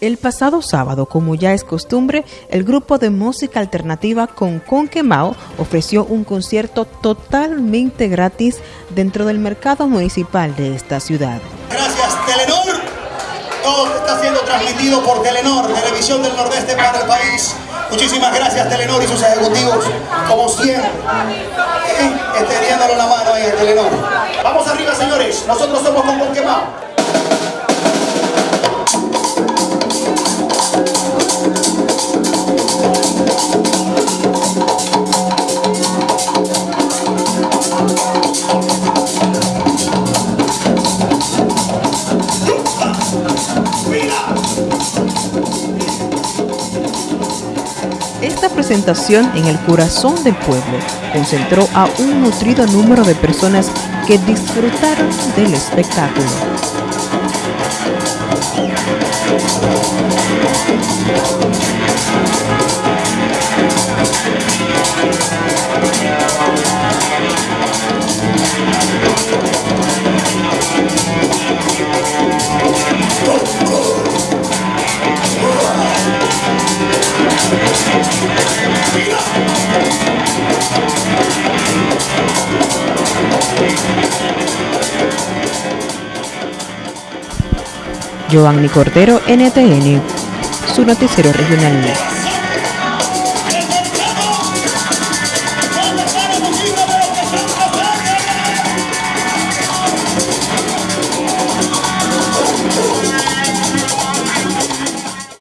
El pasado sábado, como ya es costumbre, el grupo de música alternativa Con Conquemao ofreció un concierto totalmente gratis dentro del mercado municipal de esta ciudad. Gracias, Telenor. Todo está siendo transmitido por Telenor, Televisión del Nordeste para el país. Muchísimas gracias, Telenor y sus ejecutivos, como siempre, eh, la mano ahí Telenor. Vamos arriba, señores. Nosotros somos Con Conquemao. Esta presentación en el corazón del pueblo concentró a un nutrido número de personas que disfrutaron del espectáculo. Giovanni Cordero, NTN, su noticiero regional.